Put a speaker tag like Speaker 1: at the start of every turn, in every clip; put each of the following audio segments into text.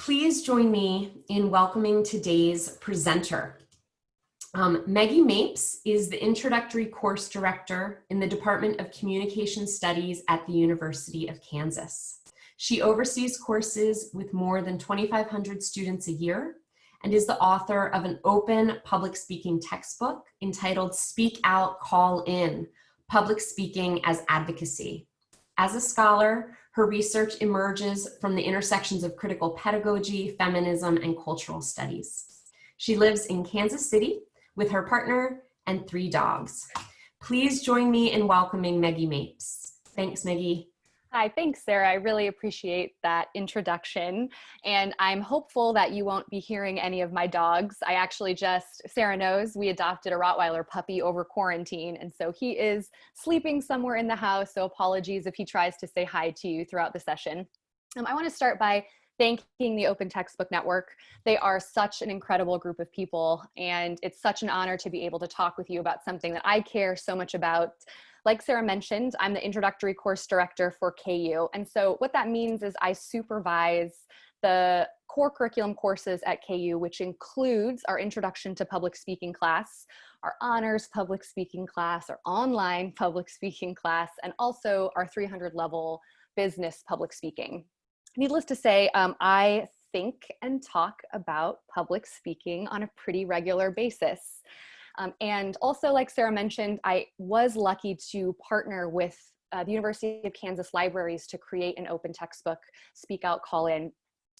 Speaker 1: Please join me in welcoming today's presenter. Um, Maggie Mapes is the introductory course director in the Department of Communication Studies at the University of Kansas. She oversees courses with more than 2,500 students a year and is the author of an open public speaking textbook entitled Speak Out, Call In, Public Speaking as Advocacy. As a scholar, her research emerges from the intersections of critical pedagogy, feminism, and cultural studies. She lives in Kansas City with her partner and three dogs. Please join me in welcoming Maggie Mapes. Thanks, Maggie.
Speaker 2: Hi, thanks, Sarah. I really appreciate that introduction. And I'm hopeful that you won't be hearing any of my dogs. I actually just, Sarah knows, we adopted a Rottweiler puppy over quarantine. And so he is sleeping somewhere in the house. So apologies if he tries to say hi to you throughout the session. Um, I want to start by thanking the Open Textbook Network. They are such an incredible group of people. And it's such an honor to be able to talk with you about something that I care so much about like Sarah mentioned, I'm the introductory course director for KU. And so what that means is I supervise the core curriculum courses at KU, which includes our introduction to public speaking class, our honors public speaking class, our online public speaking class, and also our 300 level business public speaking. Needless to say, um, I think and talk about public speaking on a pretty regular basis. Um, and also, like Sarah mentioned, I was lucky to partner with uh, the University of Kansas Libraries to create an open textbook, Speak Out, Call In.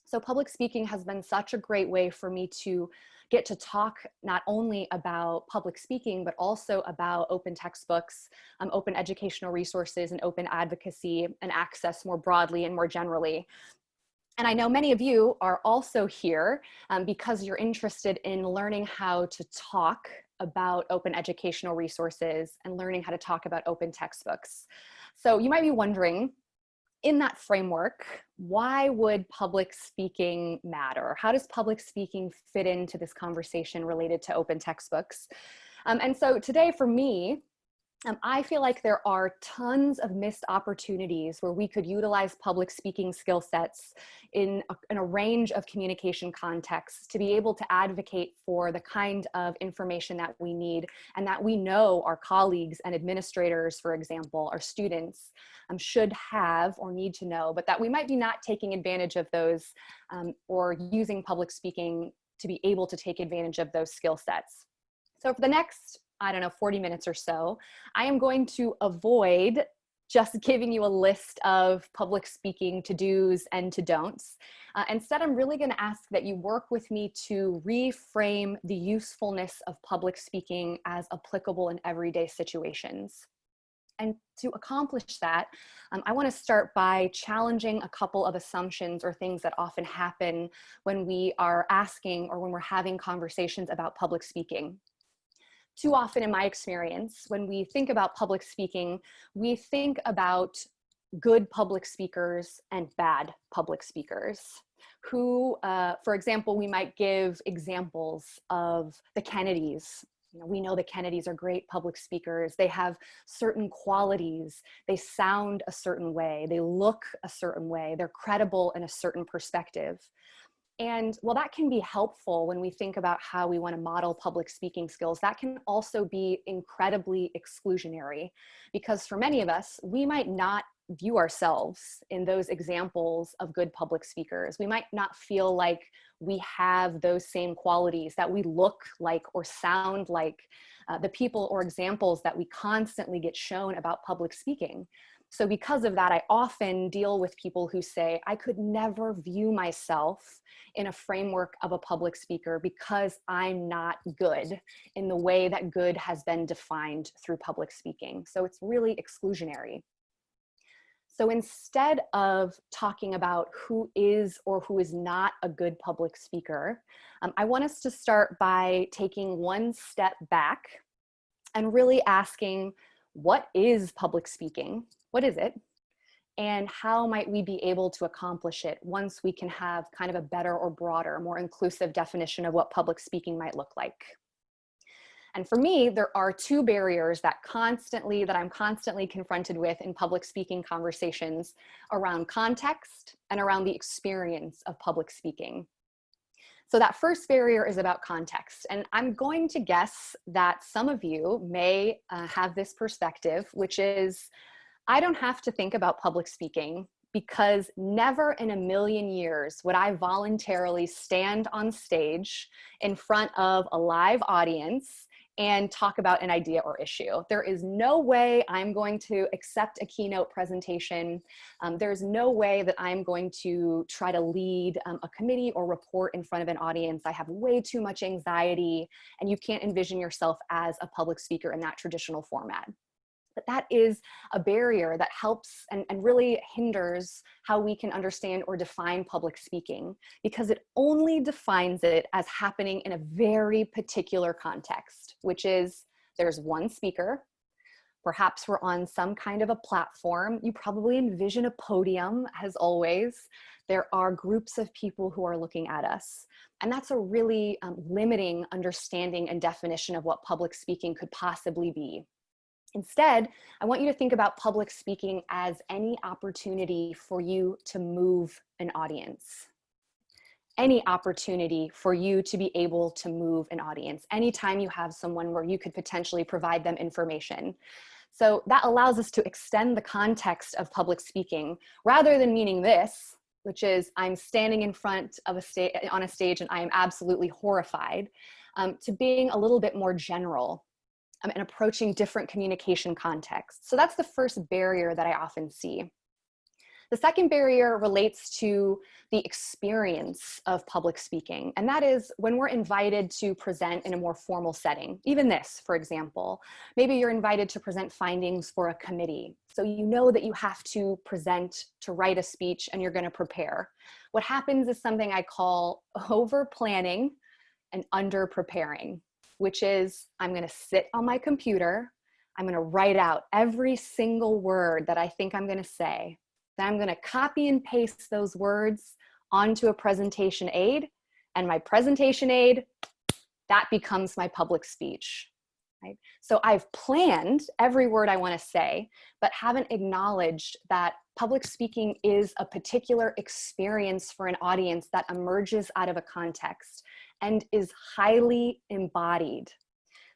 Speaker 2: So public speaking has been such a great way for me to get to talk not only about public speaking, but also about open textbooks, um, open educational resources, and open advocacy and access more broadly and more generally. And I know many of you are also here um, because you're interested in learning how to talk about open educational resources and learning how to talk about open textbooks. So you might be wondering, in that framework, why would public speaking matter? How does public speaking fit into this conversation related to open textbooks? Um, and so today for me, um, I feel like there are tons of missed opportunities where we could utilize public speaking skill sets in a, in a range of communication contexts to be able to advocate for the kind of information that we need and that we know our colleagues and administrators, for example, our students um, should have or need to know, but that we might be not taking advantage of those um, or using public speaking to be able to take advantage of those skill sets. So for the next I don't know, 40 minutes or so, I am going to avoid just giving you a list of public speaking to-dos and to-don'ts. Uh, instead, I'm really gonna ask that you work with me to reframe the usefulness of public speaking as applicable in everyday situations. And to accomplish that, um, I wanna start by challenging a couple of assumptions or things that often happen when we are asking or when we're having conversations about public speaking too often in my experience, when we think about public speaking, we think about good public speakers and bad public speakers who, uh, for example, we might give examples of the Kennedys. You know, we know the Kennedys are great public speakers. They have certain qualities. They sound a certain way. They look a certain way. They're credible in a certain perspective. And while that can be helpful when we think about how we want to model public speaking skills, that can also be incredibly exclusionary because for many of us, we might not view ourselves in those examples of good public speakers. We might not feel like we have those same qualities, that we look like or sound like uh, the people or examples that we constantly get shown about public speaking. So because of that, I often deal with people who say, I could never view myself in a framework of a public speaker because I'm not good in the way that good has been defined through public speaking. So it's really exclusionary. So instead of talking about who is or who is not a good public speaker, um, I want us to start by taking one step back and really asking, what is public speaking? What is it? And how might we be able to accomplish it once we can have kind of a better or broader, more inclusive definition of what public speaking might look like? And for me, there are two barriers that constantly, that I'm constantly confronted with in public speaking conversations around context and around the experience of public speaking. So that first barrier is about context. And I'm going to guess that some of you may uh, have this perspective, which is, I don't have to think about public speaking because never in a million years would I voluntarily stand on stage in front of a live audience and talk about an idea or issue. There is no way I'm going to accept a keynote presentation. Um, there's no way that I'm going to try to lead um, a committee or report in front of an audience. I have way too much anxiety and you can't envision yourself as a public speaker in that traditional format but that is a barrier that helps and, and really hinders how we can understand or define public speaking because it only defines it as happening in a very particular context, which is there's one speaker, perhaps we're on some kind of a platform. You probably envision a podium as always. There are groups of people who are looking at us. And that's a really um, limiting understanding and definition of what public speaking could possibly be. Instead, I want you to think about public speaking as any opportunity for you to move an audience. Any opportunity for you to be able to move an audience. Anytime you have someone where you could potentially provide them information. So that allows us to extend the context of public speaking rather than meaning this, which is I'm standing in front of a stage on a stage and I am absolutely horrified, um, to being a little bit more general um, and approaching different communication contexts. So that's the first barrier that I often see. The second barrier relates to the experience of public speaking. And that is when we're invited to present in a more formal setting, even this, for example, maybe you're invited to present findings for a committee. So you know that you have to present, to write a speech, and you're gonna prepare. What happens is something I call over planning and under preparing which is I'm gonna sit on my computer, I'm gonna write out every single word that I think I'm gonna say. Then I'm gonna copy and paste those words onto a presentation aid and my presentation aid, that becomes my public speech. Right? So I've planned every word I want to say, but haven't acknowledged that public speaking is a particular experience for an audience that emerges out of a context and is highly embodied.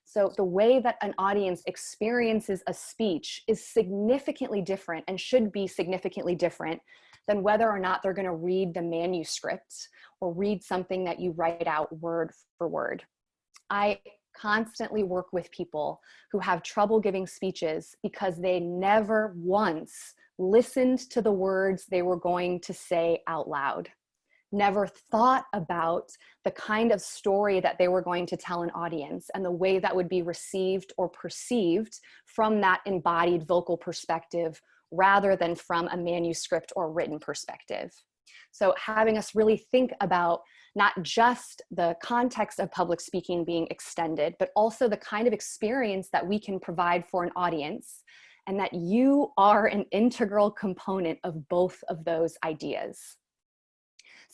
Speaker 2: So the way that an audience experiences a speech is significantly different and should be significantly different than whether or not they're gonna read the manuscript or read something that you write out word for word. I constantly work with people who have trouble giving speeches because they never once listened to the words they were going to say out loud never thought about the kind of story that they were going to tell an audience and the way that would be received or perceived from that embodied vocal perspective rather than from a manuscript or written perspective. So having us really think about not just the context of public speaking being extended, but also the kind of experience that we can provide for an audience and that you are an integral component of both of those ideas.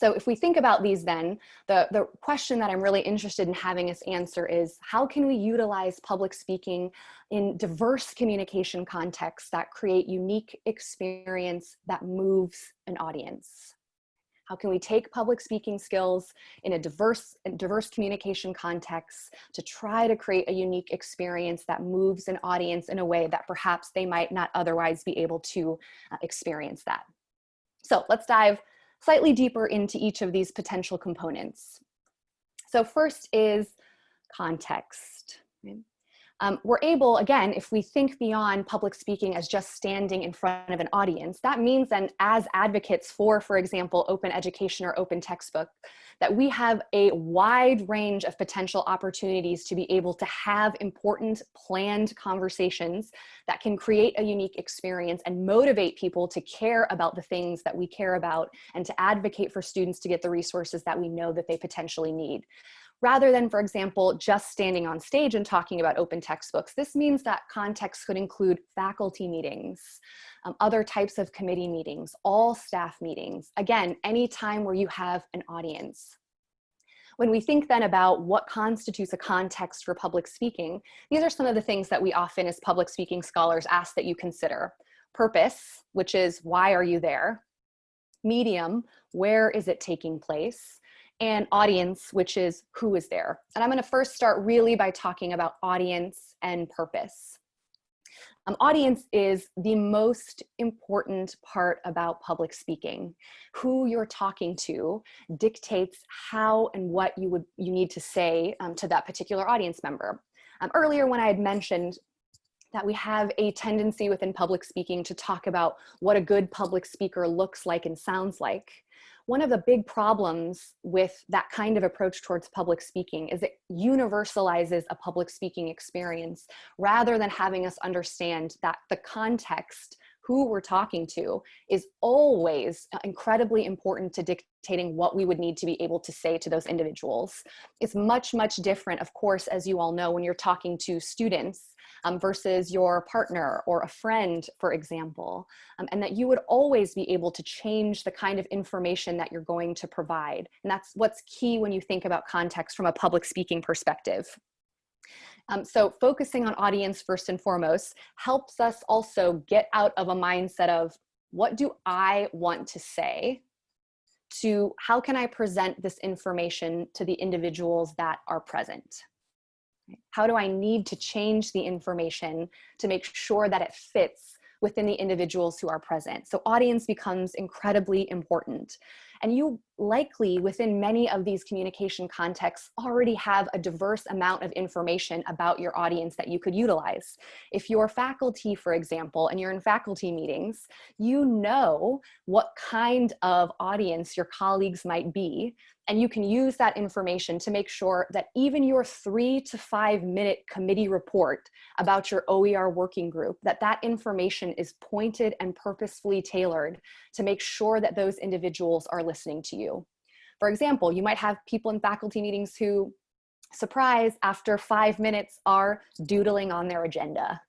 Speaker 2: So if we think about these then, the, the question that I'm really interested in having us answer is how can we utilize public speaking in diverse communication contexts that create unique experience that moves an audience? How can we take public speaking skills in a diverse, diverse communication context to try to create a unique experience that moves an audience in a way that perhaps they might not otherwise be able to uh, experience that? So let's dive slightly deeper into each of these potential components. So first is context. Um, we're able, again, if we think beyond public speaking as just standing in front of an audience, that means then as advocates for, for example, open education or open textbook, that we have a wide range of potential opportunities to be able to have important planned conversations that can create a unique experience and motivate people to care about the things that we care about and to advocate for students to get the resources that we know that they potentially need rather than, for example, just standing on stage and talking about open textbooks. This means that context could include faculty meetings, um, other types of committee meetings, all staff meetings. Again, any time where you have an audience. When we think then about what constitutes a context for public speaking, these are some of the things that we often as public speaking scholars ask that you consider. Purpose, which is why are you there? Medium, where is it taking place? And audience, which is who is there? And I'm gonna first start really by talking about audience and purpose. Um, audience is the most important part about public speaking. Who you're talking to dictates how and what you would you need to say um, to that particular audience member. Um, earlier when I had mentioned that we have a tendency within public speaking to talk about what a good public speaker looks like and sounds like one of the big problems with that kind of approach towards public speaking is it universalizes a public speaking experience rather than having us understand that the context who we're talking to is always incredibly important to dictating what we would need to be able to say to those individuals. It's much, much different, of course, as you all know, when you're talking to students um, versus your partner or a friend, for example, um, and that you would always be able to change the kind of information that you're going to provide. And that's what's key when you think about context from a public speaking perspective. Um, so focusing on audience first and foremost helps us also get out of a mindset of what do I want to say to how can I present this information to the individuals that are present. How do I need to change the information to make sure that it fits within the individuals who are present? So audience becomes incredibly important. And you likely within many of these communication contexts already have a diverse amount of information about your audience that you could utilize. If you're faculty, for example, and you're in faculty meetings, you know what kind of audience your colleagues might be and you can use that information to make sure that even your three to five minute committee report about your OER working group, that that information is pointed and purposefully tailored to make sure that those individuals are listening to you. For example, you might have people in faculty meetings who, surprise, after five minutes are doodling on their agenda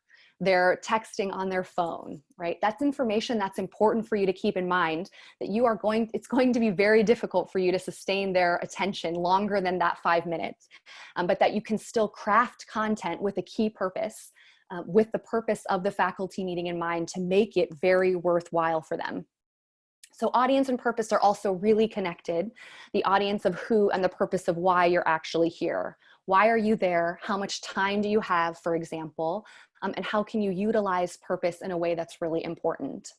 Speaker 2: they're texting on their phone, right? That's information that's important for you to keep in mind that you are going, it's going to be very difficult for you to sustain their attention longer than that five minutes, um, but that you can still craft content with a key purpose, uh, with the purpose of the faculty meeting in mind to make it very worthwhile for them. So audience and purpose are also really connected. The audience of who and the purpose of why you're actually here. Why are you there? How much time do you have, for example? um, and how can you utilize purpose in a way that's really important.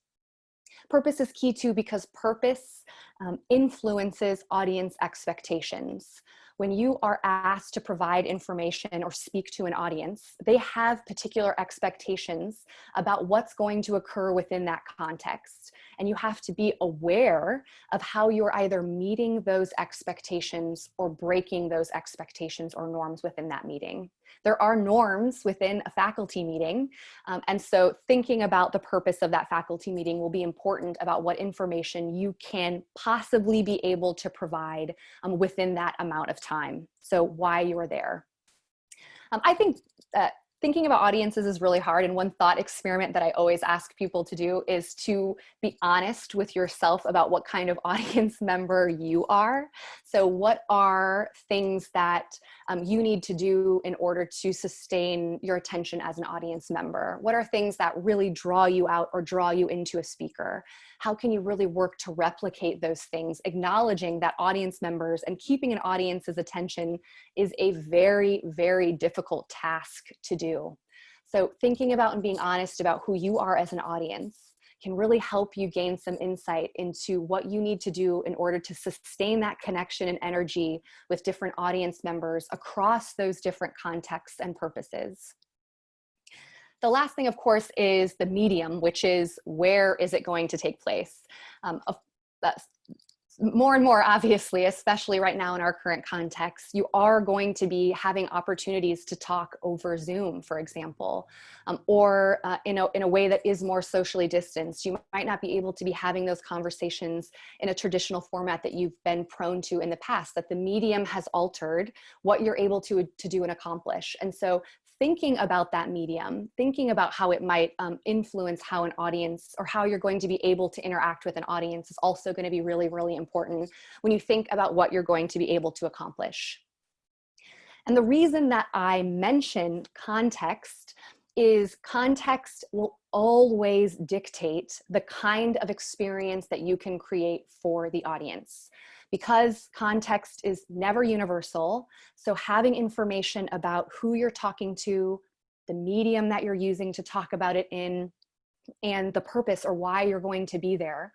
Speaker 2: Purpose is key too because purpose um, influences audience expectations. When you are asked to provide information or speak to an audience, they have particular expectations about what's going to occur within that context. And you have to be aware of how you're either meeting those expectations or breaking those expectations or norms within that meeting there are norms within a faculty meeting. Um, and so thinking about the purpose of that faculty meeting will be important about what information you can possibly be able to provide um, within that amount of time. So why you are there. Um, I think thinking about audiences is really hard and one thought experiment that I always ask people to do is to be honest with yourself about what kind of audience member you are. So what are things that um, you need to do in order to sustain your attention as an audience member? What are things that really draw you out or draw you into a speaker? How can you really work to replicate those things, acknowledging that audience members and keeping an audience's attention is a very, very difficult task to do. So thinking about and being honest about who you are as an audience can really help you gain some insight into what you need to do in order to sustain that connection and energy with different audience members across those different contexts and purposes. The last thing, of course, is the medium, which is where is it going to take place? Um, more and more obviously, especially right now in our current context, you are going to be having opportunities to talk over Zoom, for example, um, or uh, in, a, in a way that is more socially distanced. You might not be able to be having those conversations in a traditional format that you've been prone to in the past, that the medium has altered what you're able to, to do and accomplish. And so thinking about that medium, thinking about how it might um, influence how an audience or how you're going to be able to interact with an audience is also going to be really, really important when you think about what you're going to be able to accomplish. And the reason that I mention context is context will always dictate the kind of experience that you can create for the audience. Because context is never universal, so having information about who you're talking to, the medium that you're using to talk about it in, and the purpose or why you're going to be there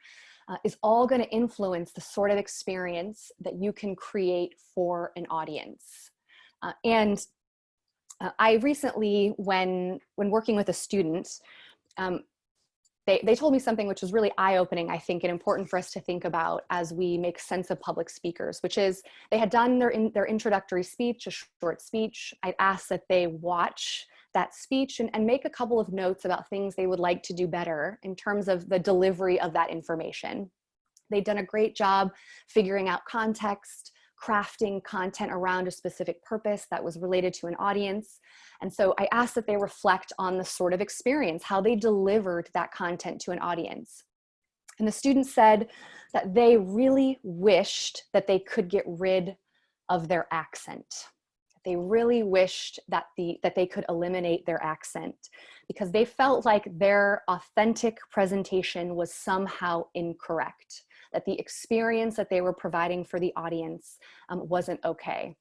Speaker 2: uh, is all going to influence the sort of experience that you can create for an audience. Uh, and uh, I recently, when, when working with a student, um, they, they told me something which was really eye-opening, I think, and important for us to think about as we make sense of public speakers, which is they had done their, in, their introductory speech, a short speech. I'd asked that they watch that speech and, and make a couple of notes about things they would like to do better in terms of the delivery of that information. They'd done a great job figuring out context, crafting content around a specific purpose that was related to an audience. And so I asked that they reflect on the sort of experience, how they delivered that content to an audience. And the students said that they really wished that they could get rid of their accent. They really wished that, the, that they could eliminate their accent because they felt like their authentic presentation was somehow incorrect that the experience that they were providing for the audience um, wasn't okay.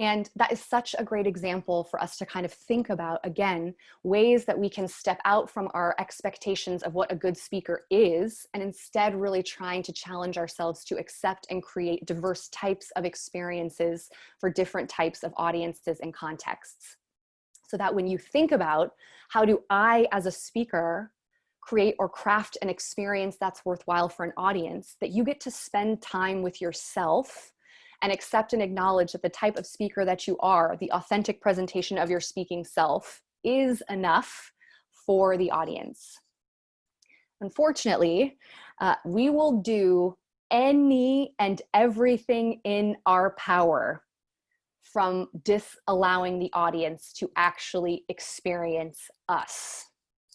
Speaker 2: And that is such a great example for us to kind of think about, again, ways that we can step out from our expectations of what a good speaker is, and instead really trying to challenge ourselves to accept and create diverse types of experiences for different types of audiences and contexts. So that when you think about how do I as a speaker create or craft an experience that's worthwhile for an audience, that you get to spend time with yourself and accept and acknowledge that the type of speaker that you are, the authentic presentation of your speaking self is enough for the audience. Unfortunately, uh, we will do any and everything in our power from disallowing the audience to actually experience us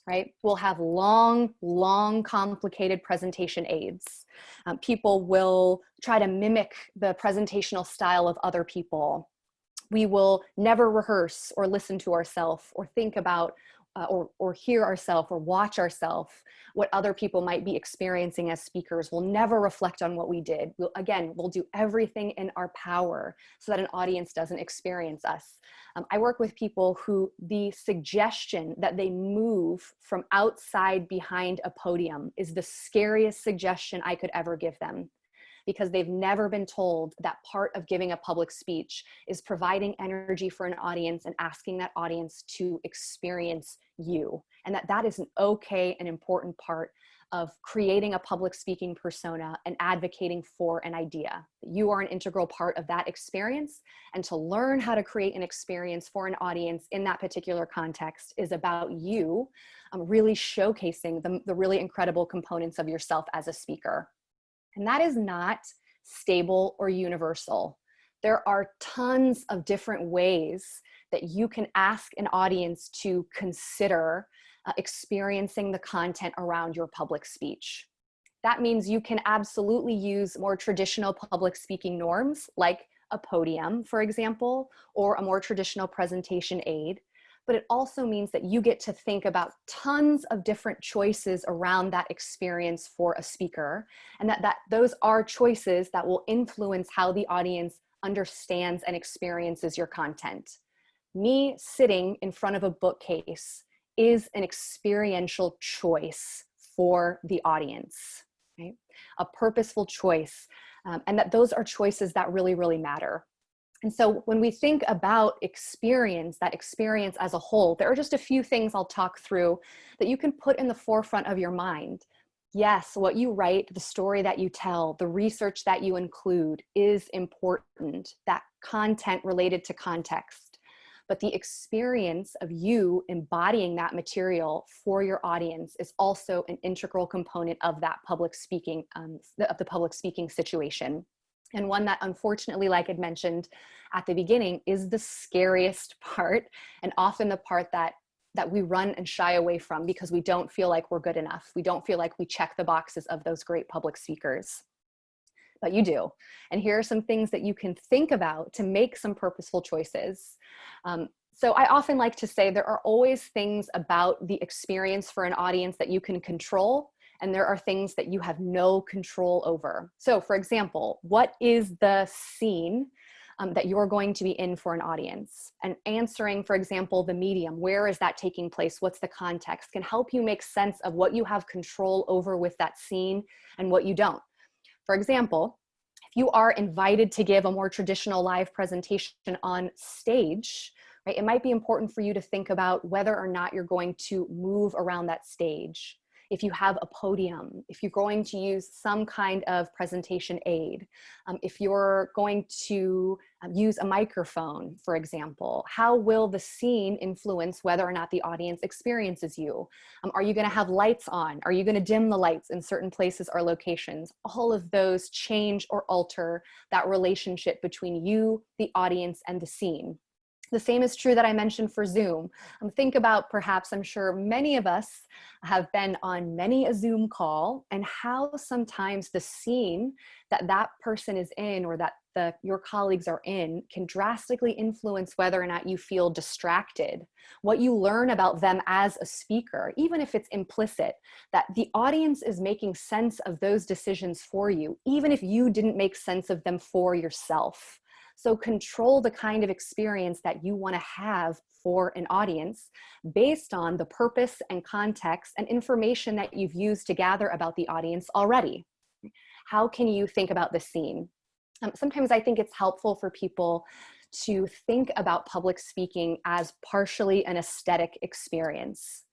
Speaker 2: right? We'll have long, long, complicated presentation aids. Um, people will try to mimic the presentational style of other people. We will never rehearse or listen to ourselves or think about uh, or, or hear ourselves or watch ourselves what other people might be experiencing as speakers. We'll never reflect on what we did. We'll, again, we'll do everything in our power so that an audience doesn't experience us. Um, I work with people who the suggestion that they move from outside behind a podium is the scariest suggestion I could ever give them because they've never been told that part of giving a public speech is providing energy for an audience and asking that audience to experience you and that that is an okay and important part of creating a public speaking persona and advocating for an idea. You are an integral part of that experience and to learn how to create an experience for an audience in that particular context is about you um, really showcasing the, the really incredible components of yourself as a speaker. And that is not stable or universal. There are tons of different ways that you can ask an audience to consider uh, experiencing the content around your public speech. That means you can absolutely use more traditional public speaking norms like a podium, for example, or a more traditional presentation aid but it also means that you get to think about tons of different choices around that experience for a speaker and that, that those are choices that will influence how the audience understands and experiences your content. Me sitting in front of a bookcase is an experiential choice for the audience, right? A purposeful choice. Um, and that those are choices that really, really matter. And so when we think about experience, that experience as a whole, there are just a few things I'll talk through that you can put in the forefront of your mind. Yes, what you write, the story that you tell, the research that you include is important, that content related to context. But the experience of you embodying that material for your audience is also an integral component of that public speaking, um, of the public speaking situation. And one that unfortunately, like I'd mentioned at the beginning, is the scariest part and often the part that that we run and shy away from because we don't feel like we're good enough. We don't feel like we check the boxes of those great public speakers. But you do. And here are some things that you can think about to make some purposeful choices. Um, so I often like to say there are always things about the experience for an audience that you can control and there are things that you have no control over. So for example, what is the scene um, that you're going to be in for an audience and answering, for example, the medium, where is that taking place? What's the context can help you make sense of what you have control over with that scene and what you don't. For example, if you are invited to give a more traditional live presentation on stage, right, it might be important for you to think about whether or not you're going to move around that stage if you have a podium, if you're going to use some kind of presentation aid, um, if you're going to um, use a microphone, for example, how will the scene influence whether or not the audience experiences you? Um, are you gonna have lights on? Are you gonna dim the lights in certain places or locations? All of those change or alter that relationship between you, the audience, and the scene. The same is true that I mentioned for Zoom. Um, think about perhaps, I'm sure many of us have been on many a Zoom call and how sometimes the scene that that person is in or that the, your colleagues are in can drastically influence whether or not you feel distracted. What you learn about them as a speaker, even if it's implicit, that the audience is making sense of those decisions for you, even if you didn't make sense of them for yourself. So control the kind of experience that you wanna have for an audience based on the purpose and context and information that you've used to gather about the audience already. How can you think about the scene? Um, sometimes I think it's helpful for people to think about public speaking as partially an aesthetic experience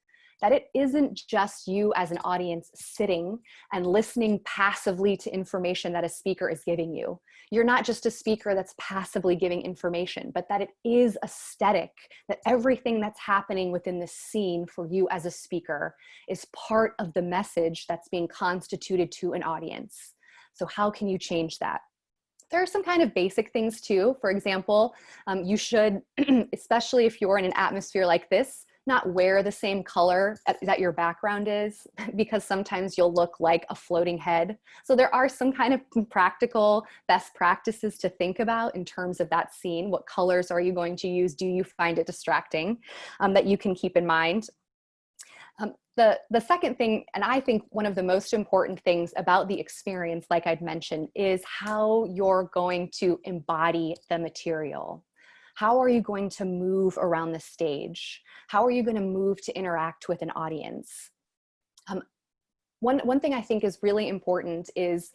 Speaker 2: that it isn't just you as an audience sitting and listening passively to information that a speaker is giving you. You're not just a speaker that's passively giving information, but that it is aesthetic, that everything that's happening within the scene for you as a speaker is part of the message that's being constituted to an audience. So how can you change that? there are some kind of basic things too. For example, um, you should, especially if you're in an atmosphere like this, not wear the same color that your background is because sometimes you'll look like a floating head. So there are some kind of practical best practices to think about in terms of that scene. What colors are you going to use? Do you find it distracting um, that you can keep in mind? Um, the, the second thing, and I think one of the most important things about the experience, like I'd mentioned, is how you're going to embody the material. How are you going to move around the stage? How are you going to move to interact with an audience? Um, one, one thing I think is really important is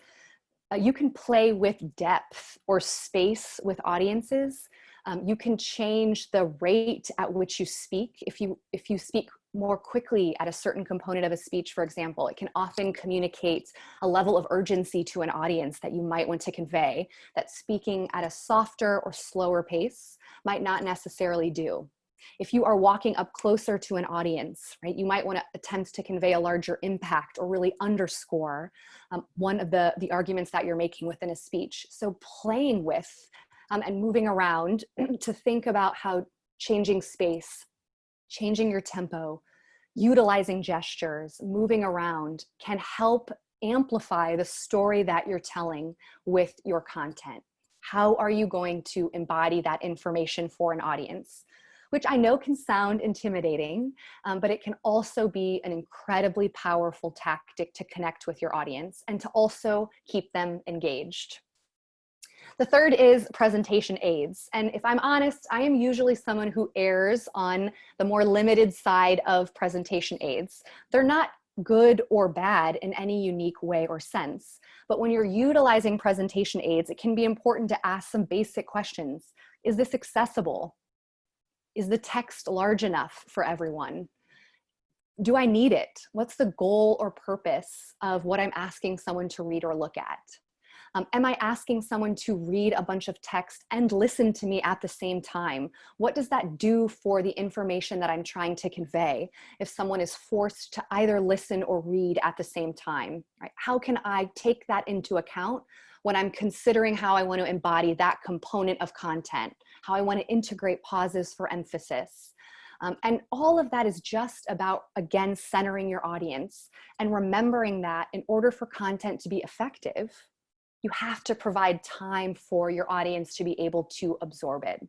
Speaker 2: uh, you can play with depth or space with audiences. Um, you can change the rate at which you speak. If you, if you speak more quickly at a certain component of a speech, for example, it can often communicate a level of urgency to an audience that you might want to convey that speaking at a softer or slower pace might not necessarily do. If you are walking up closer to an audience, right, you might want to attempt to convey a larger impact or really underscore um, one of the, the arguments that you're making within a speech. So playing with um, and moving around to think about how changing space changing your tempo, utilizing gestures, moving around can help amplify the story that you're telling with your content. How are you going to embody that information for an audience? Which I know can sound intimidating, um, but it can also be an incredibly powerful tactic to connect with your audience and to also keep them engaged. The third is presentation aids. And if I'm honest, I am usually someone who errs on the more limited side of presentation aids. They're not good or bad in any unique way or sense. But when you're utilizing presentation aids, it can be important to ask some basic questions. Is this accessible? Is the text large enough for everyone? Do I need it? What's the goal or purpose of what I'm asking someone to read or look at? Um, am I asking someone to read a bunch of text and listen to me at the same time? What does that do for the information that I'm trying to convey if someone is forced to either listen or read at the same time? Right? How can I take that into account when I'm considering how I want to embody that component of content, how I want to integrate pauses for emphasis? Um, and all of that is just about, again, centering your audience and remembering that in order for content to be effective, you have to provide time for your audience to be able to absorb it.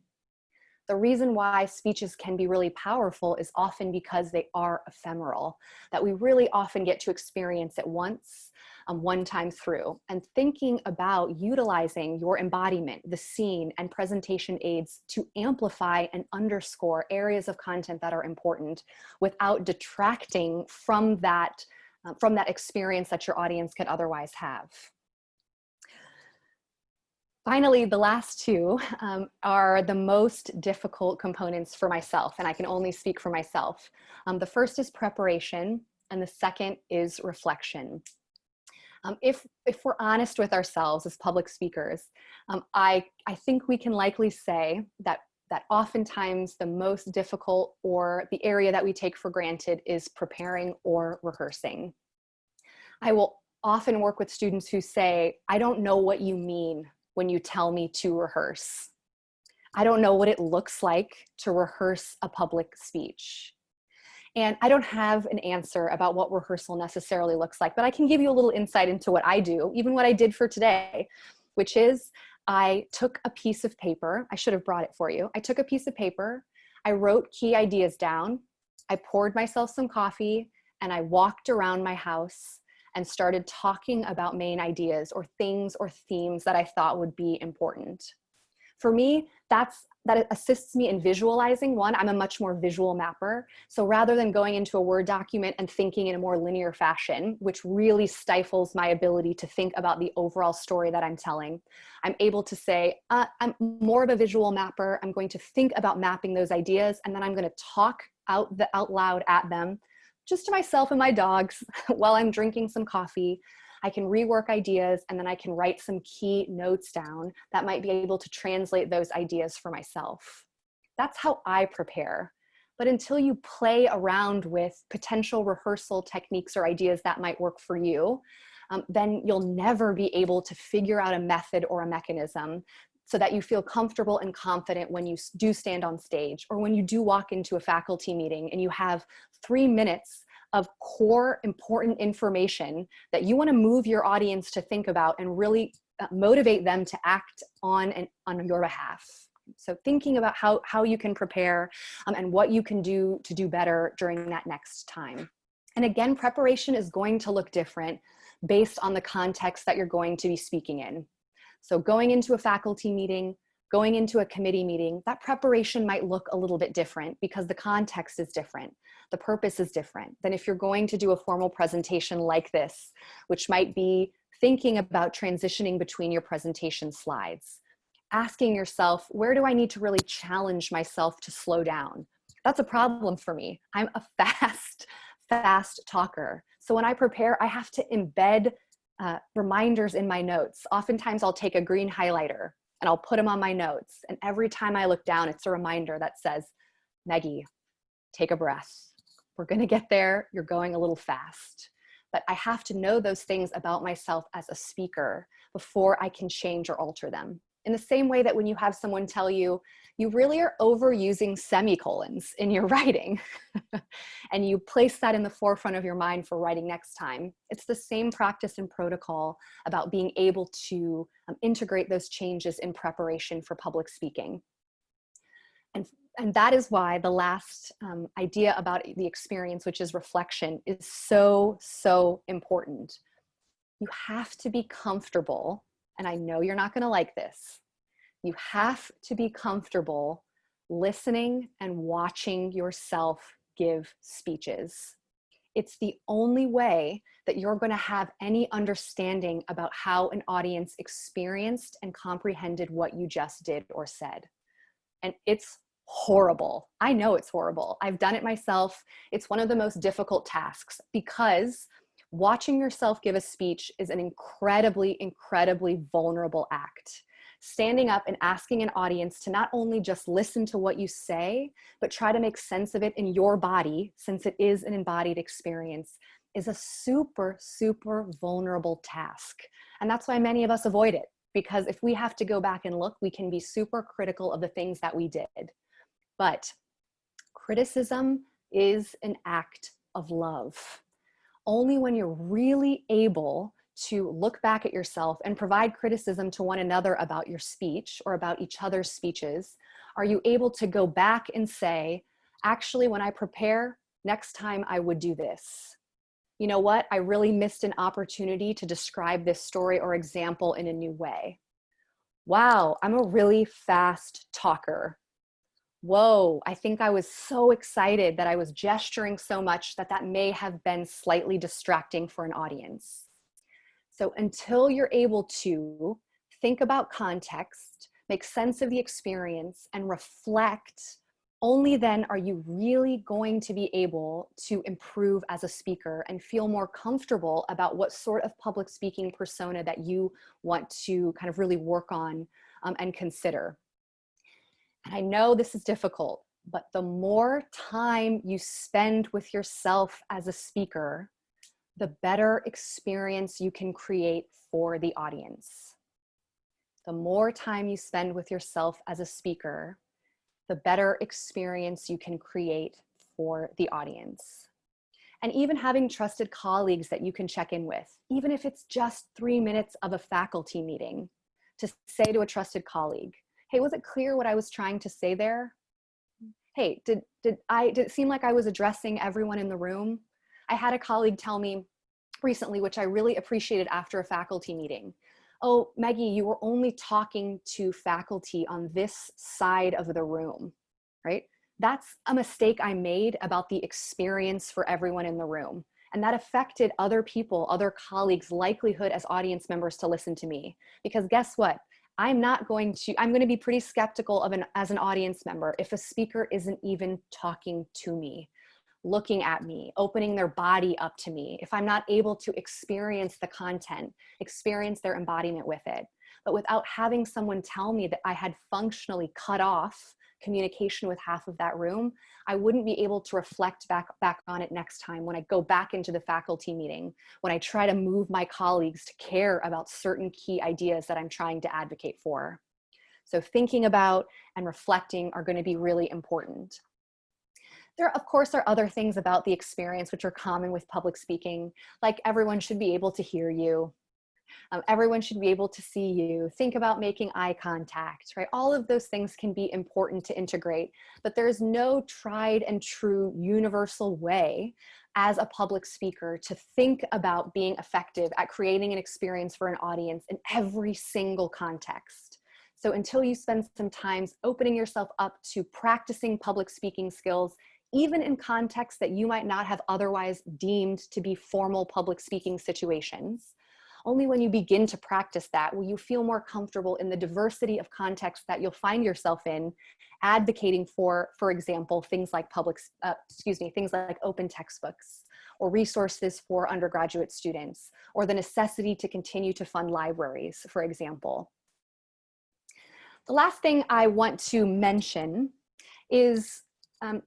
Speaker 2: The reason why speeches can be really powerful is often because they are ephemeral, that we really often get to experience it once um, one time through and thinking about utilizing your embodiment, the scene and presentation aids to amplify and underscore areas of content that are important without detracting from that, uh, from that experience that your audience could otherwise have. Finally, the last two um, are the most difficult components for myself, and I can only speak for myself. Um, the first is preparation, and the second is reflection. Um, if, if we're honest with ourselves as public speakers, um, I, I think we can likely say that, that oftentimes the most difficult or the area that we take for granted is preparing or rehearsing. I will often work with students who say, I don't know what you mean when you tell me to rehearse. I don't know what it looks like to rehearse a public speech. And I don't have an answer about what rehearsal necessarily looks like, but I can give you a little insight into what I do, even what I did for today, which is I took a piece of paper. I should have brought it for you. I took a piece of paper. I wrote key ideas down. I poured myself some coffee and I walked around my house and started talking about main ideas or things or themes that I thought would be important. For me, that's that assists me in visualizing. One, I'm a much more visual mapper. So rather than going into a Word document and thinking in a more linear fashion, which really stifles my ability to think about the overall story that I'm telling, I'm able to say, uh, I'm more of a visual mapper. I'm going to think about mapping those ideas and then I'm going to talk out, the, out loud at them just to myself and my dogs while I'm drinking some coffee. I can rework ideas and then I can write some key notes down that might be able to translate those ideas for myself. That's how I prepare. But until you play around with potential rehearsal techniques or ideas that might work for you, um, then you'll never be able to figure out a method or a mechanism so that you feel comfortable and confident when you do stand on stage or when you do walk into a faculty meeting and you have three minutes of core important information that you want to move your audience to think about and really uh, motivate them to act on and on your behalf. So thinking about how, how you can prepare um, and what you can do to do better during that next time. And again, preparation is going to look different based on the context that you're going to be speaking in. So going into a faculty meeting, going into a committee meeting, that preparation might look a little bit different because the context is different. The purpose is different than if you're going to do a formal presentation like this, which might be thinking about transitioning between your presentation slides. Asking yourself, where do I need to really challenge myself to slow down? That's a problem for me. I'm a fast, fast talker. So when I prepare, I have to embed uh, reminders in my notes. Oftentimes I'll take a green highlighter and I'll put them on my notes. And every time I look down, it's a reminder that says, Maggie, take a breath. We're gonna get there, you're going a little fast. But I have to know those things about myself as a speaker before I can change or alter them in the same way that when you have someone tell you, you really are overusing semicolons in your writing, and you place that in the forefront of your mind for writing next time, it's the same practice and protocol about being able to um, integrate those changes in preparation for public speaking. And, and that is why the last um, idea about the experience, which is reflection, is so, so important. You have to be comfortable and I know you're not going to like this, you have to be comfortable listening and watching yourself give speeches. It's the only way that you're going to have any understanding about how an audience experienced and comprehended what you just did or said. And it's horrible. I know it's horrible. I've done it myself. It's one of the most difficult tasks because Watching yourself give a speech is an incredibly, incredibly vulnerable act. Standing up and asking an audience to not only just listen to what you say, but try to make sense of it in your body, since it is an embodied experience, is a super, super vulnerable task. And that's why many of us avoid it, because if we have to go back and look, we can be super critical of the things that we did. But criticism is an act of love. Only when you're really able to look back at yourself and provide criticism to one another about your speech or about each other's speeches are you able to go back and say, actually, when I prepare, next time I would do this. You know what? I really missed an opportunity to describe this story or example in a new way. Wow, I'm a really fast talker whoa, I think I was so excited that I was gesturing so much that that may have been slightly distracting for an audience. So until you're able to think about context, make sense of the experience and reflect, only then are you really going to be able to improve as a speaker and feel more comfortable about what sort of public speaking persona that you want to kind of really work on um, and consider. And I know this is difficult, but the more time you spend with yourself as a speaker, the better experience you can create for the audience. The more time you spend with yourself as a speaker, the better experience you can create for the audience. And even having trusted colleagues that you can check in with, even if it's just three minutes of a faculty meeting, to say to a trusted colleague, hey, was it clear what I was trying to say there? Hey, did, did, I, did it seem like I was addressing everyone in the room? I had a colleague tell me recently, which I really appreciated after a faculty meeting. Oh, Maggie, you were only talking to faculty on this side of the room, right? That's a mistake I made about the experience for everyone in the room. And that affected other people, other colleagues' likelihood as audience members to listen to me. Because guess what? I'm not going to, I'm going to be pretty skeptical of an, as an audience member if a speaker isn't even talking to me, looking at me, opening their body up to me, if I'm not able to experience the content, experience their embodiment with it. But without having someone tell me that I had functionally cut off communication with half of that room, I wouldn't be able to reflect back, back on it next time when I go back into the faculty meeting, when I try to move my colleagues to care about certain key ideas that I'm trying to advocate for. So thinking about and reflecting are gonna be really important. There, of course, are other things about the experience which are common with public speaking, like everyone should be able to hear you, um, everyone should be able to see you. Think about making eye contact, right? All of those things can be important to integrate, but there's no tried and true universal way as a public speaker to think about being effective at creating an experience for an audience in every single context. So until you spend some time opening yourself up to practicing public speaking skills, even in contexts that you might not have otherwise deemed to be formal public speaking situations, only when you begin to practice that will you feel more comfortable in the diversity of contexts that you'll find yourself in, advocating for, for example, things like public, uh, excuse me, things like open textbooks or resources for undergraduate students, or the necessity to continue to fund libraries, for example. The last thing I want to mention is um,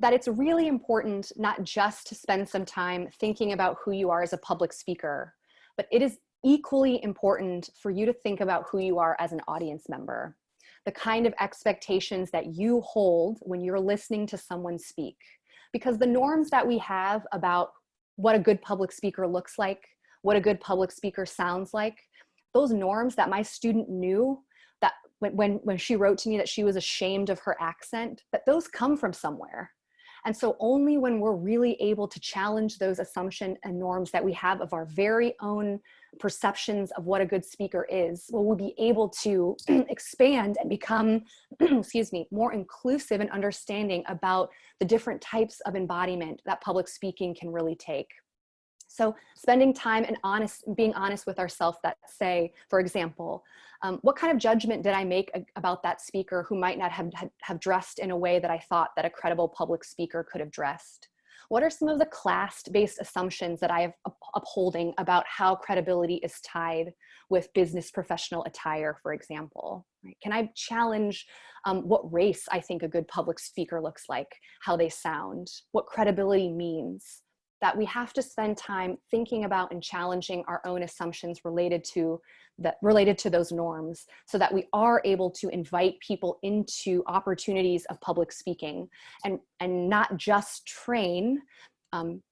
Speaker 2: that it's really important not just to spend some time thinking about who you are as a public speaker, but it is equally important for you to think about who you are as an audience member, the kind of expectations that you hold when you're listening to someone speak. Because the norms that we have about what a good public speaker looks like, what a good public speaker sounds like, those norms that my student knew that when, when, when she wrote to me that she was ashamed of her accent, that those come from somewhere. And so only when we're really able to challenge those assumptions and norms that we have of our very own perceptions of what a good speaker is, will we be able to expand and become, excuse me, more inclusive and understanding about the different types of embodiment that public speaking can really take. So spending time and honest, being honest with ourselves that say, for example, um, what kind of judgment did I make about that speaker who might not have, have dressed in a way that I thought that a credible public speaker could have dressed? What are some of the class-based assumptions that I am upholding about how credibility is tied with business professional attire, for example? Right? Can I challenge um, what race I think a good public speaker looks like, how they sound, what credibility means? That we have to spend time thinking about and challenging our own assumptions related to that related to those norms so that we are able to invite people into opportunities of public speaking and, and not just train um,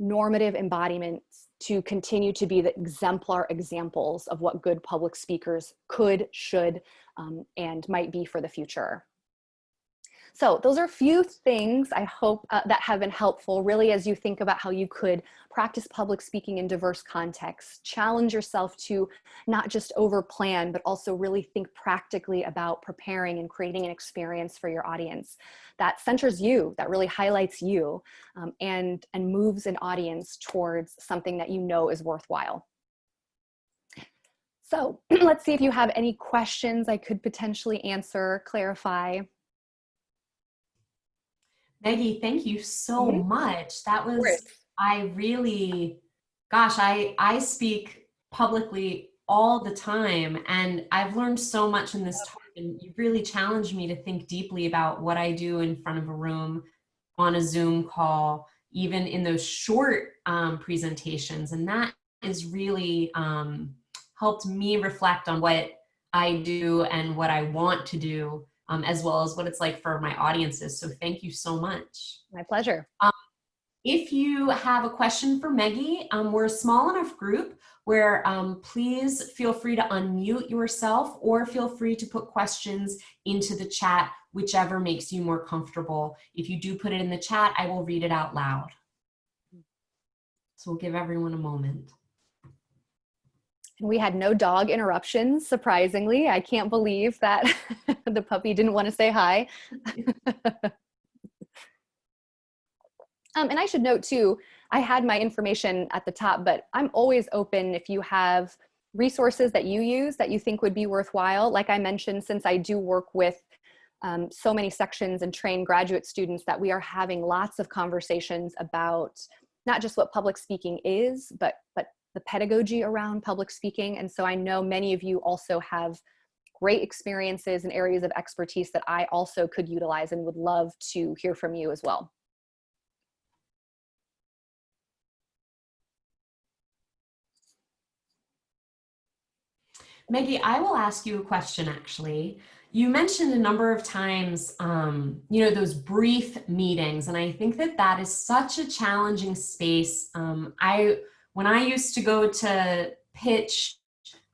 Speaker 2: normative embodiments to continue to be the exemplar examples of what good public speakers could, should, um, and might be for the future. So those are a few things I hope uh, that have been helpful really as you think about how you could practice public speaking in diverse contexts, challenge yourself to not just over plan, but also really think practically about preparing and creating an experience for your audience that centers you, that really highlights you um, and, and moves an audience towards something that you know is worthwhile. So let's see if you have any questions I could potentially answer, clarify.
Speaker 1: Maggie, thank you so mm -hmm. much. That was, I really, gosh, I, I speak publicly all the time and I've learned so much in this talk and you really challenged me to think deeply about what I do in front of a room on a Zoom call, even in those short um, presentations. And that is really um, helped me reflect on what I do and what I want to do um, as well as what it's like for my audiences. So thank you so much.
Speaker 2: My pleasure.
Speaker 1: Um, if you have a question for Maggie, um, we're a small enough group where um, please feel free to unmute yourself or feel free to put questions into the chat, whichever makes you more comfortable. If you do put it in the chat, I will read it out loud. So we'll give everyone a moment.
Speaker 2: And we had no dog interruptions, surprisingly. I can't believe that the puppy didn't want to say hi. um, and I should note too, I had my information at the top, but I'm always open if you have resources that you use that you think would be worthwhile. Like I mentioned, since I do work with um, so many sections and train graduate students that we are having lots of conversations about not just what public speaking is, but, but the pedagogy around public speaking. And so I know many of you also have great experiences and areas of expertise that I also could utilize and would love to hear from you as well.
Speaker 1: Maggie, I will ask you a question actually. You mentioned a number of times, um, you know, those brief meetings, and I think that that is such a challenging space. Um, I when I used to go to pitch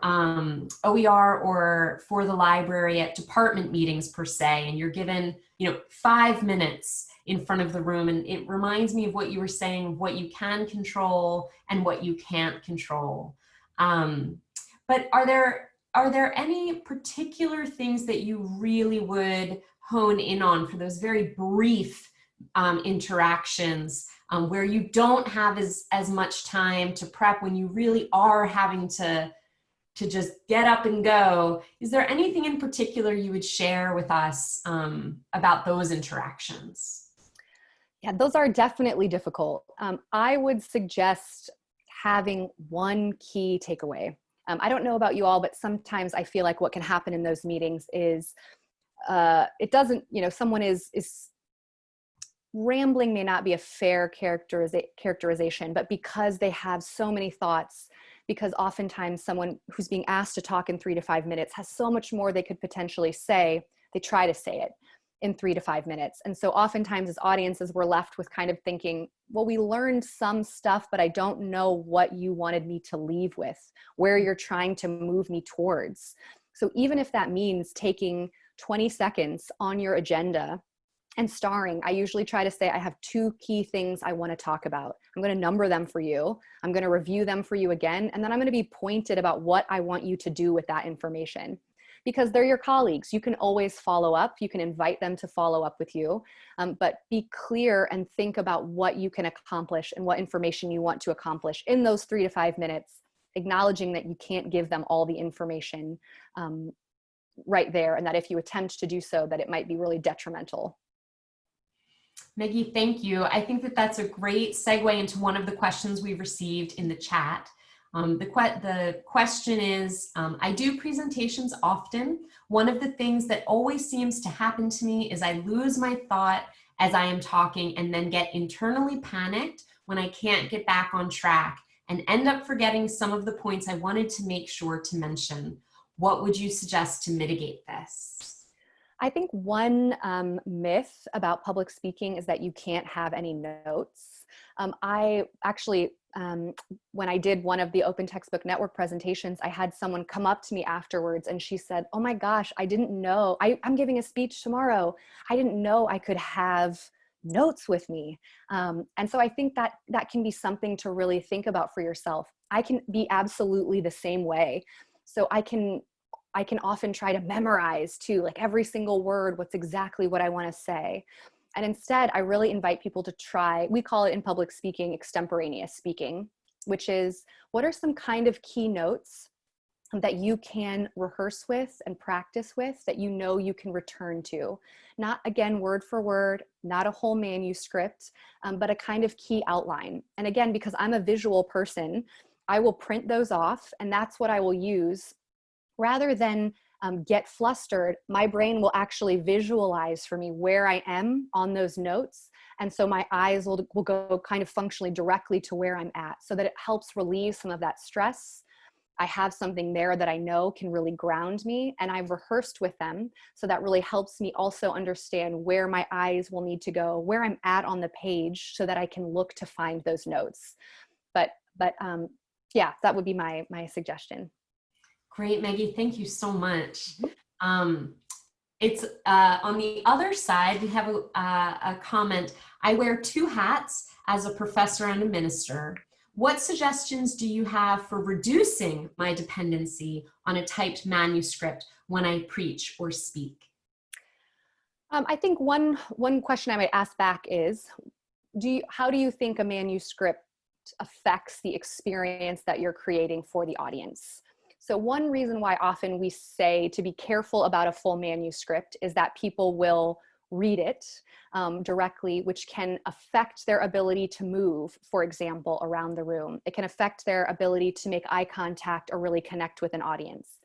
Speaker 1: um, OER or for the library at department meetings per se, and you're given, you know, five minutes in front of the room. And it reminds me of what you were saying, what you can control and what you can't control. Um, but are there, are there any particular things that you really would hone in on for those very brief um, interactions um, where you don't have as, as much time to prep when you really are having to, to just get up and go. Is there anything in particular you would share with us um, about those interactions?
Speaker 2: Yeah, those are definitely difficult. Um, I would suggest having one key takeaway. Um, I don't know about you all, but sometimes I feel like what can happen in those meetings is uh, it doesn't, you know, someone is, is rambling may not be a fair characteriza characterization, but because they have so many thoughts, because oftentimes someone who's being asked to talk in three to five minutes has so much more they could potentially say, they try to say it in three to five minutes. And so oftentimes as audiences, we're left with kind of thinking, well, we learned some stuff, but I don't know what you wanted me to leave with, where you're trying to move me towards. So even if that means taking 20 seconds on your agenda and starring, I usually try to say I have two key things I want to talk about. I'm going to number them for you. I'm going to review them for you again. And then I'm going to be pointed about what I want you to do with that information because they're your colleagues. You can always follow up. You can invite them to follow up with you, um, but be clear and think about what you can accomplish and what information you want to accomplish in those three to five minutes, acknowledging that you can't give them all the information um, right there and that if you attempt to do so, that it might be really detrimental
Speaker 1: Maggie, thank you. I think that that's a great segue into one of the questions we've received in the chat. Um, the, que the question is, um, I do presentations often. One of the things that always seems to happen to me is I lose my thought as I am talking and then get internally panicked when I can't get back on track and end up forgetting some of the points I wanted to make sure to mention. What would you suggest to mitigate this?
Speaker 2: I think one um, myth about public speaking is that you can't have any notes. Um, I actually um, when I did one of the Open Textbook Network presentations, I had someone come up to me afterwards and she said, oh my gosh, I didn't know, I, am giving a speech tomorrow. I didn't know I could have notes with me. Um, and so I think that that can be something to really think about for yourself. I can be absolutely the same way. So I can I can often try to memorize too, like every single word, what's exactly what I want to say. And instead, I really invite people to try, we call it in public speaking, extemporaneous speaking, which is what are some kind of key notes that you can rehearse with and practice with that you know you can return to. Not again, word for word, not a whole manuscript, um, but a kind of key outline. And again, because I'm a visual person, I will print those off and that's what I will use rather than um, get flustered, my brain will actually visualize for me where I am on those notes. And so my eyes will, will go kind of functionally directly to where I'm at so that it helps relieve some of that stress. I have something there that I know can really ground me and I've rehearsed with them. So that really helps me also understand where my eyes will need to go, where I'm at on the page so that I can look to find those notes. But, but um, yeah, that would be my, my suggestion.
Speaker 1: Great, Maggie. Thank you so much. Um, it's uh, on the other side, we have a, uh, a comment. I wear two hats as a professor and a minister. What suggestions do you have for reducing my dependency on a typed manuscript when I preach or speak?
Speaker 2: Um, I think one, one question I might ask back is, do you, how do you think a manuscript affects the experience that you're creating for the audience? So one reason why often we say to be careful about a full manuscript is that people will read it um, directly, which can affect their ability to move, for example, around the room. It can affect their ability to make eye contact or really connect with an audience.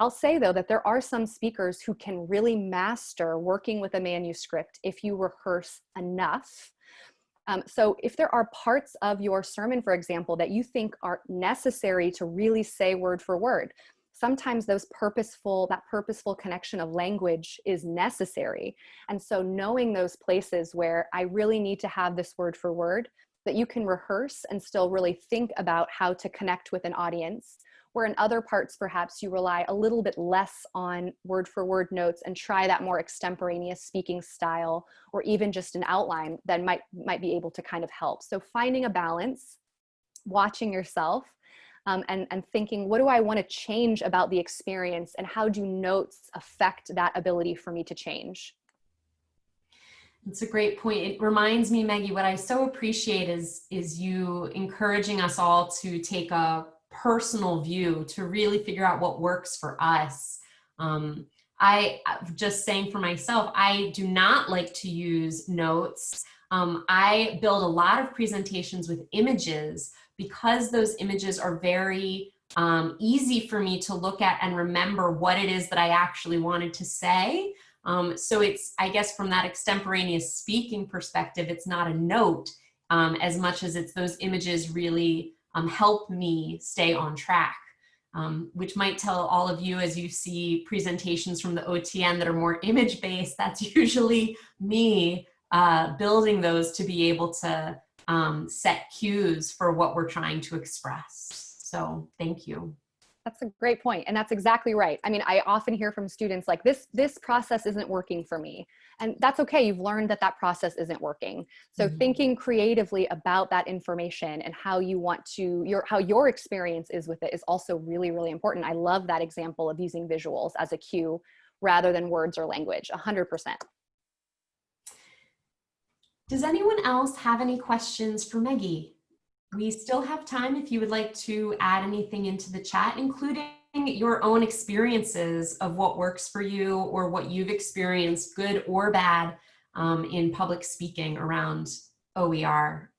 Speaker 2: I'll say though that there are some speakers who can really master working with a manuscript if you rehearse enough um, so if there are parts of your sermon, for example, that you think are necessary to really say word for word, sometimes those purposeful, that purposeful connection of language is necessary. And so knowing those places where I really need to have this word for word, that you can rehearse and still really think about how to connect with an audience where in other parts perhaps you rely a little bit less on word for word notes and try that more extemporaneous speaking style or even just an outline that might might be able to kind of help so finding a balance watching yourself um, and, and thinking what do I want to change about the experience and how do notes affect that ability for me to change
Speaker 1: it's a great point. It reminds me, Maggie, what I so appreciate is, is you encouraging us all to take a personal view to really figure out what works for us. Um, I just saying for myself, I do not like to use notes. Um, I build a lot of presentations with images because those images are very um, easy for me to look at and remember what it is that I actually wanted to say. Um, so it's, I guess from that extemporaneous speaking perspective, it's not a note um, as much as it's those images really um, help me stay on track, um, which might tell all of you as you see presentations from the OTN that are more image-based, that's usually me uh, building those to be able to um, set cues for what we're trying to express. So thank you.
Speaker 2: That's a great. And that's exactly right. I mean, I often hear from students like this, this process isn't working for me. And that's okay. You've learned that that process isn't working. So mm -hmm. thinking creatively about that information and how you want to, your, how your experience is with it is also really, really important. I love that example of using visuals as a cue rather than words or language, 100%.
Speaker 1: Does anyone else have any questions for Maggie? We still have time if you would like to add anything into the chat, including your own experiences of what works for you or what you've experienced, good or bad, um, in public speaking around OER.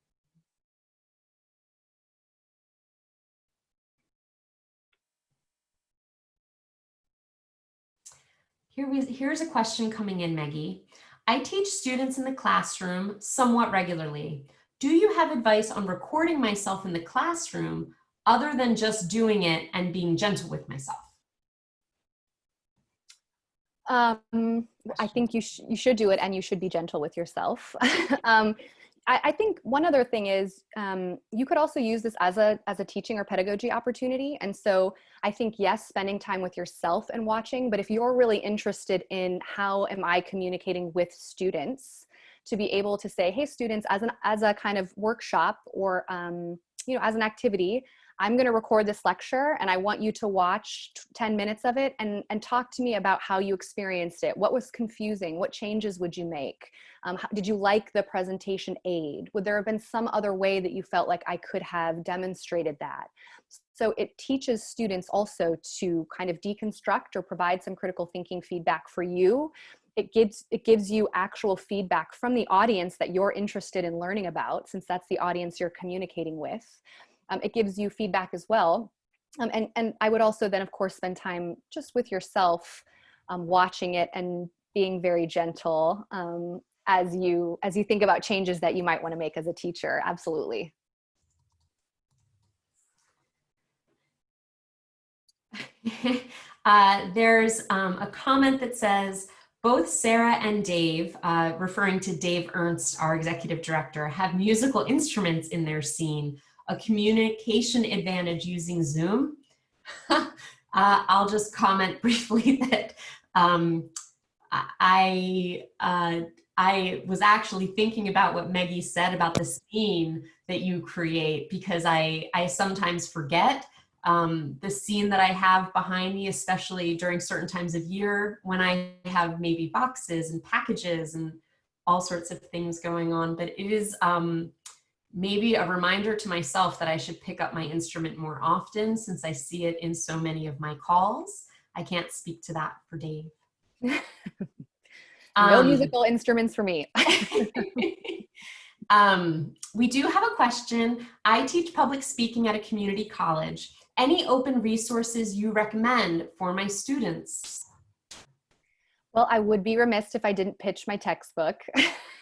Speaker 1: Here we, here's a question coming in, Maggie. I teach students in the classroom somewhat regularly. Do you have advice on recording myself in the classroom other than just doing it and being gentle with myself?
Speaker 2: Um, I think you, sh you should do it and you should be gentle with yourself. um, I, think one other thing is um, you could also use this as a, as a teaching or pedagogy opportunity. And so I think, yes, spending time with yourself and watching, but if you're really interested in how am I communicating with students, to be able to say, hey, students, as, an, as a kind of workshop or, um, you know, as an activity, I'm going to record this lecture and I want you to watch 10 minutes of it and, and talk to me about how you experienced it. What was confusing? What changes would you make? Um, how, did you like the presentation aid? Would there have been some other way that you felt like I could have demonstrated that? So it teaches students also to kind of deconstruct or provide some critical thinking feedback for you. It gives, it gives you actual feedback from the audience that you're interested in learning about, since that's the audience you're communicating with. Um, it gives you feedback as well. Um, and, and I would also then of course spend time just with yourself um, watching it and being very gentle um, as you as you think about changes that you might want to make as a teacher. Absolutely.
Speaker 1: Uh, there's um, a comment that says both Sarah and Dave, uh, referring to Dave Ernst, our executive director, have musical instruments in their scene a communication advantage using Zoom. uh, I'll just comment briefly that um, I, uh, I was actually thinking about what Maggie said about the scene that you create because I, I sometimes forget um, the scene that I have behind me, especially during certain times of year when I have maybe boxes and packages and all sorts of things going on. But it is, um, maybe a reminder to myself that I should pick up my instrument more often since I see it in so many of my calls. I can't speak to that for Dave.
Speaker 2: no um, musical instruments for me.
Speaker 1: um, we do have a question. I teach public speaking at a community college. Any open resources you recommend for my students?
Speaker 2: Well, I would be remiss if I didn't pitch my textbook.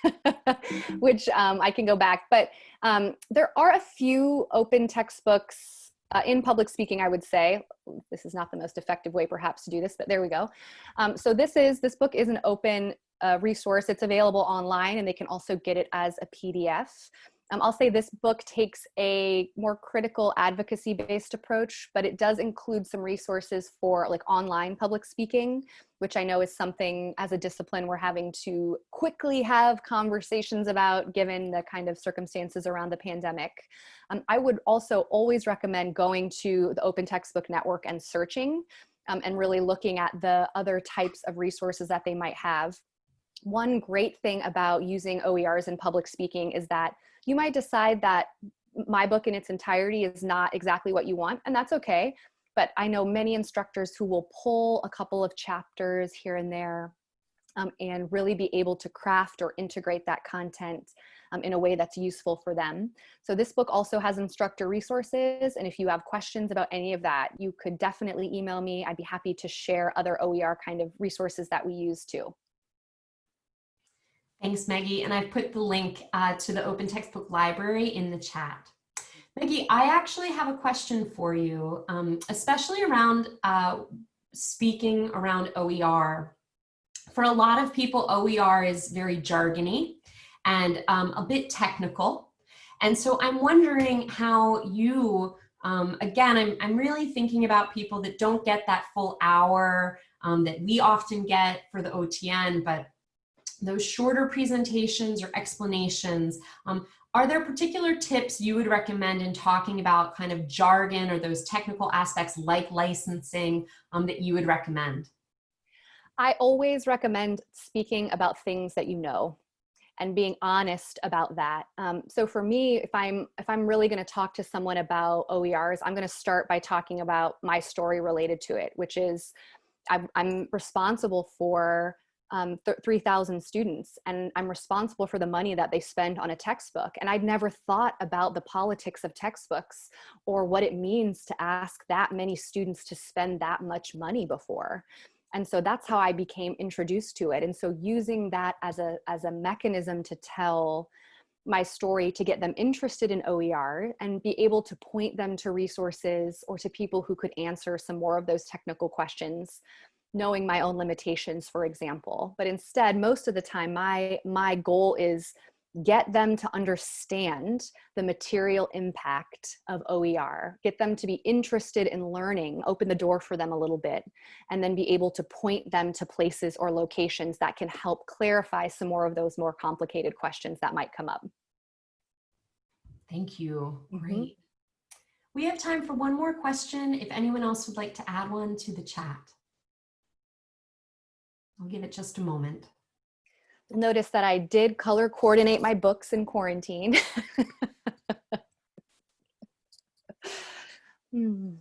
Speaker 2: which um, I can go back. But um, there are a few open textbooks uh, in public speaking, I would say. This is not the most effective way perhaps to do this, but there we go. Um, so this is, this book is an open uh, resource. It's available online and they can also get it as a PDF. Um, I'll say this book takes a more critical advocacy based approach, but it does include some resources for like online public speaking, which I know is something as a discipline we're having to quickly have conversations about given the kind of circumstances around the pandemic. Um, I would also always recommend going to the Open Textbook Network and searching um, and really looking at the other types of resources that they might have. One great thing about using OERs in public speaking is that you might decide that my book in its entirety is not exactly what you want, and that's okay. But I know many instructors who will pull a couple of chapters here and there um, and really be able to craft or integrate that content um, in a way that's useful for them. So this book also has instructor resources. And if you have questions about any of that, you could definitely email me. I'd be happy to share other OER kind of resources that we use too.
Speaker 1: Thanks, Maggie. And I've put the link uh, to the Open Textbook Library in the chat. Maggie, I actually have a question for you, um, especially around uh, speaking around OER. For a lot of people, OER is very jargony and um, a bit technical. And so I'm wondering how you, um, again, I'm, I'm really thinking about people that don't get that full hour um, that we often get for the OTN, but those shorter presentations or explanations, um, are there particular tips you would recommend in talking about kind of jargon or those technical aspects like licensing um, that you would recommend?
Speaker 2: I always recommend speaking about things that you know and being honest about that. Um, so for me, if I'm if I'm really going to talk to someone about OERs, I'm going to start by talking about my story related to it, which is I'm, I'm responsible for um, 3,000 students and I'm responsible for the money that they spend on a textbook. And I'd never thought about the politics of textbooks or what it means to ask that many students to spend that much money before. And so that's how I became introduced to it. And so using that as a, as a mechanism to tell my story to get them interested in OER and be able to point them to resources or to people who could answer some more of those technical questions knowing my own limitations, for example. But instead, most of the time, my, my goal is get them to understand the material impact of OER, get them to be interested in learning, open the door for them a little bit, and then be able to point them to places or locations that can help clarify some more of those more complicated questions that might come up.
Speaker 1: Thank you.
Speaker 2: Mhm.
Speaker 1: Great. We have time for one more question. If anyone else would like to add one to the chat. I'll give it just a moment.
Speaker 2: Notice that I did color coordinate my books in quarantine. Hmm.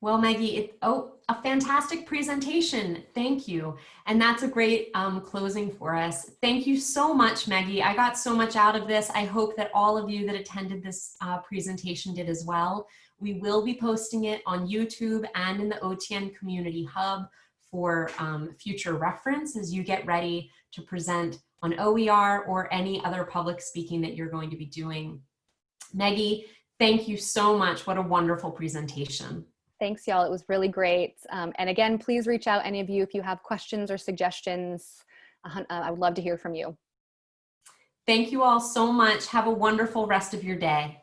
Speaker 1: Well, Maggie, it, oh, a fantastic presentation. Thank you. And that's a great um, closing for us. Thank you so much, Maggie. I got so much out of this. I hope that all of you that attended this uh, presentation did as well. We will be posting it on YouTube and in the OTN Community Hub for um, future reference as you get ready to present on OER or any other public speaking that you're going to be doing. Maggie, thank you so much. What a wonderful presentation.
Speaker 2: Thanks, y'all. It was really great. Um, and again, please reach out, any of you, if you have questions or suggestions. Uh, I would love to hear from you.
Speaker 1: Thank you all so much. Have a wonderful rest of your day.